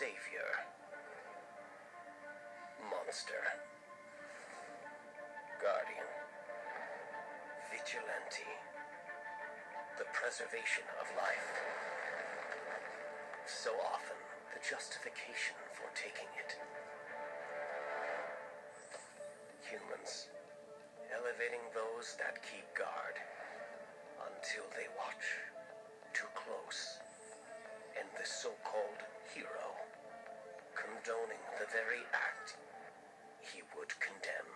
savior, monster, guardian, vigilante, the preservation of life. So often, the justification for taking it. Humans, elevating those that keep guard until they watch too close. And the so-called condoning the very act he would condemn.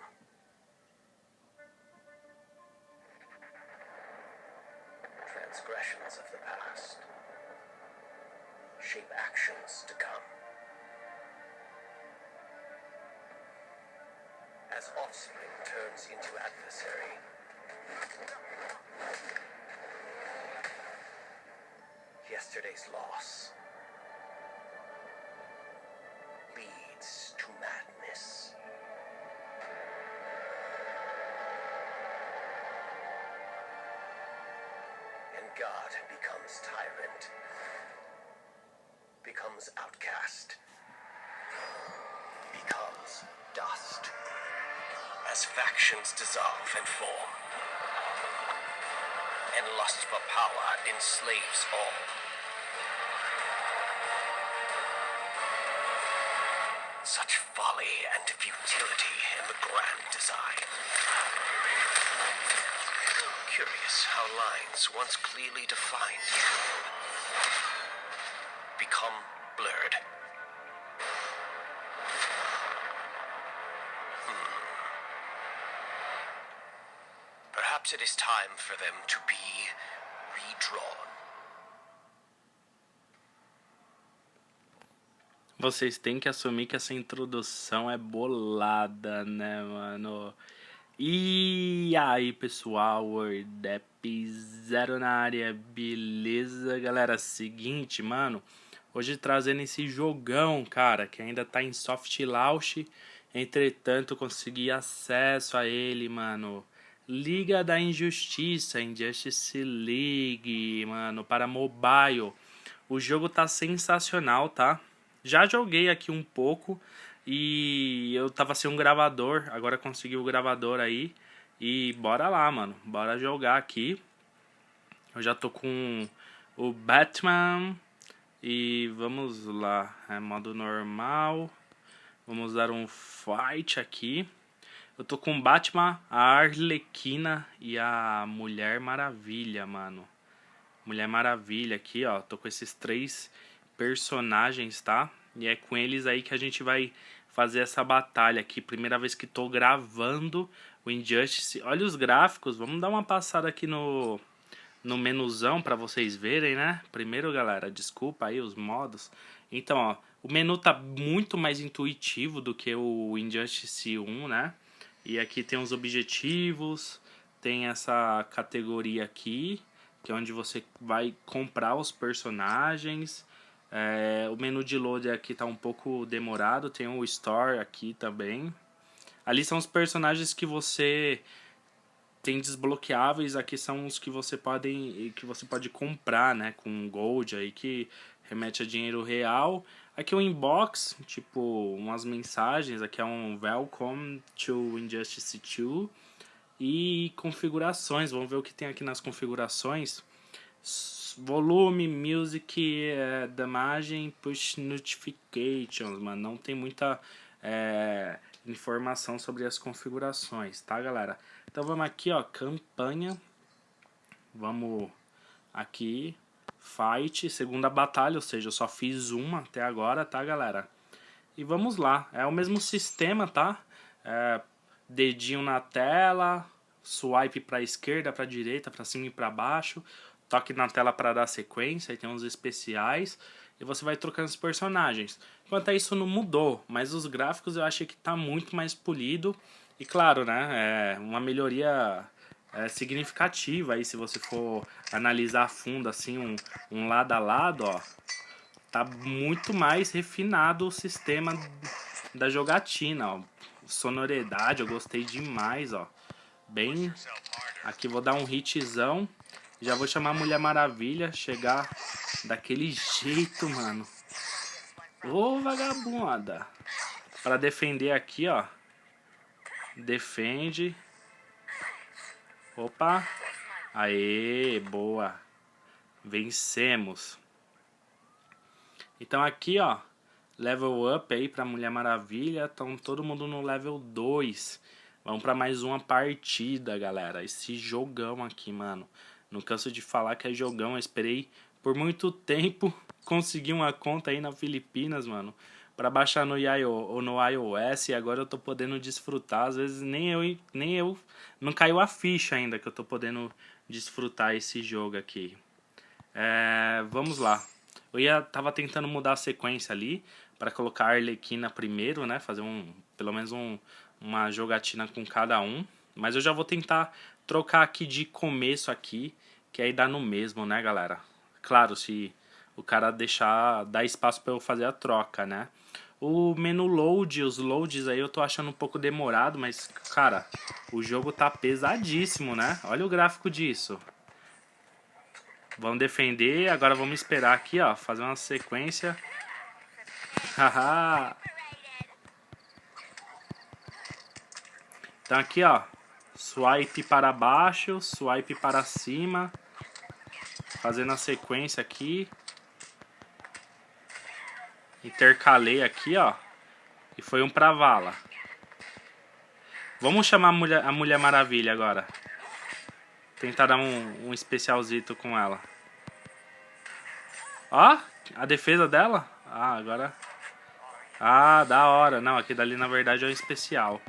Transgressions of the past shape actions to come. As offspring turns into adversary, yesterday's loss God becomes tyrant, becomes outcast, becomes dust. As factions dissolve and form, and lust for power enslaves all. Such folly and futility in the grand design. Curious how lines once clearly defined become blurred. Hmm. Perhaps it is time for them to be redrawn. Vocês têm que assumir que essa introdução é bolada, né, mano? E aí, pessoal, Wordep Zero na área, beleza? Galera, seguinte, mano, hoje trazendo esse jogão, cara, que ainda tá em soft launch, entretanto consegui acesso a ele, mano. Liga da Injustiça, Injustice League, mano, para mobile. O jogo tá sensacional, tá? Já joguei aqui um pouco e eu tava sem um gravador, agora consegui o gravador aí. E bora lá, mano. Bora jogar aqui. Eu já tô com o Batman. E vamos lá. É modo normal. Vamos dar um fight aqui. Eu tô com Batman, a Arlequina e a Mulher Maravilha, mano. Mulher Maravilha aqui, ó. Tô com esses três personagens, tá? E é com eles aí que a gente vai fazer essa batalha aqui. Primeira vez que tô gravando o Injustice. Olha os gráficos, vamos dar uma passada aqui no, no menuzão para vocês verem, né? Primeiro, galera, desculpa aí os modos. Então, ó, o menu tá muito mais intuitivo do que o Injustice 1, né? E aqui tem os objetivos, tem essa categoria aqui, que é onde você vai comprar os personagens. É, o menu de load aqui está um pouco demorado, tem o Store aqui também. Ali são os personagens que você tem desbloqueáveis, aqui são os que você pode, que você pode comprar, né, com gold aí que remete a dinheiro real. Aqui o inbox, tipo, umas mensagens, aqui é um welcome to Injustice 2 e configurações, vamos ver o que tem aqui nas configurações volume, music, é, damagem, push notifications, mano. Não tem muita é, informação sobre as configurações, tá, galera? Então vamos aqui, ó, campanha. Vamos aqui, fight, segunda batalha, ou seja, eu só fiz uma até agora, tá, galera? E vamos lá, é o mesmo sistema, tá? É, dedinho na tela, swipe para esquerda, para direita, para cima e para baixo toque na tela para dar sequência, tem uns especiais, e você vai trocando os personagens. Quanto a isso não mudou, mas os gráficos eu achei que tá muito mais polido, e claro, né, é uma melhoria é, significativa aí se você for analisar a fundo assim, um, um lado a lado, ó, tá muito mais refinado o sistema da jogatina, ó. Sonoridade, eu gostei demais, ó. Bem, aqui vou dar um hitzão. Já vou chamar a Mulher Maravilha, chegar daquele jeito, mano. Ô, vagabunda. Pra defender aqui, ó. Defende. Opa. Aê, boa. Vencemos. Então aqui, ó. Level up aí pra Mulher Maravilha. Então todo mundo no level 2. Vamos pra mais uma partida, galera. Esse jogão aqui, mano. Não canso de falar que é jogão. Eu esperei por muito tempo conseguir uma conta aí na Filipinas, mano. Pra baixar no, IO, no iOS e agora eu tô podendo desfrutar. Às vezes nem eu, nem eu. Não caiu a ficha ainda que eu tô podendo desfrutar esse jogo aqui. É, vamos lá. Eu ia, tava tentando mudar a sequência ali para colocar a Arlequina primeiro, né? Fazer um, pelo menos um, uma jogatina com cada um. Mas eu já vou tentar trocar aqui de começo aqui, que aí dá no mesmo, né, galera? Claro, se o cara deixar, dar espaço para eu fazer a troca, né? O menu load, os loads aí eu tô achando um pouco demorado, mas, cara, o jogo tá pesadíssimo, né? Olha o gráfico disso. Vamos defender, agora vamos esperar aqui, ó, fazer uma sequência. Haha. Então aqui, ó, swipe para baixo, swipe para cima, fazendo a sequência aqui. Intercalei aqui, ó, e foi um pra vala. Vamos chamar a Mulher, a Mulher Maravilha agora. Tentar dar um, um especialzito com ela. Ó, a defesa dela. Ah, agora... Ah, da hora. Não, aqui dali na verdade é o especial.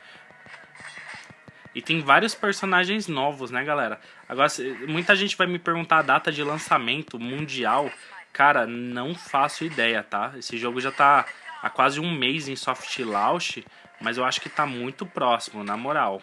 E tem vários personagens novos, né, galera? Agora, muita gente vai me perguntar a data de lançamento mundial. Cara, não faço ideia, tá? Esse jogo já tá há quase um mês em soft launch, mas eu acho que tá muito próximo, na moral.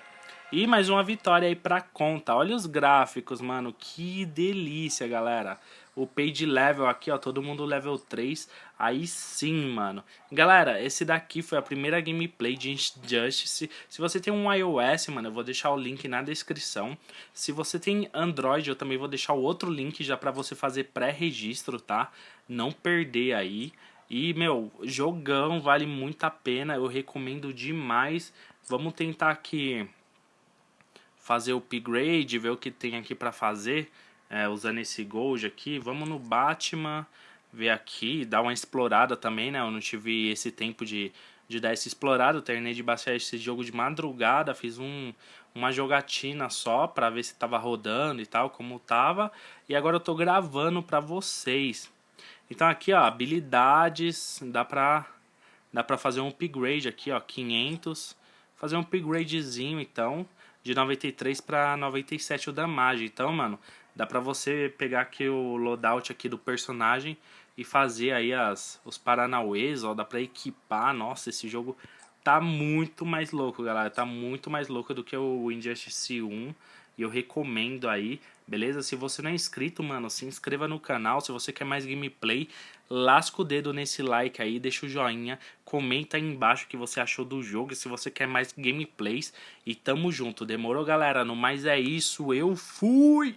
E mais uma vitória aí pra conta. Olha os gráficos, mano. Que delícia, galera. O page level aqui, ó. Todo mundo level 3. Aí sim, mano. Galera, esse daqui foi a primeira gameplay de Injustice. Se você tem um iOS, mano, eu vou deixar o link na descrição. Se você tem Android, eu também vou deixar o outro link já pra você fazer pré-registro, tá? Não perder aí. E, meu, jogão, vale muito a pena. Eu recomendo demais. Vamos tentar aqui fazer o upgrade, ver o que tem aqui para fazer, é, usando esse gold aqui. Vamos no Batman, ver aqui, dar uma explorada também, né? Eu não tive esse tempo de, de dar essa explorada, eu terminei de baixar esse jogo de madrugada, fiz um, uma jogatina só para ver se tava rodando e tal, como tava. E agora eu tô gravando para vocês. Então aqui, ó, habilidades, dá pra, dá pra fazer um upgrade aqui, ó, 500. Fazer um upgradezinho, então de 93 para 97 o damage. Então, mano, dá pra você pegar aqui o loadout aqui do personagem e fazer aí as, os paranauês, ó, dá pra equipar. Nossa, esse jogo tá muito mais louco, galera. Tá muito mais louco do que o Injustice 1. E eu recomendo aí, beleza? Se você não é inscrito, mano, se inscreva no canal. Se você quer mais gameplay, lasca o dedo nesse like aí, deixa o joinha, comenta aí embaixo o que você achou do jogo. E se você quer mais gameplays, e tamo junto. Demorou, galera? No mais é isso, eu fui!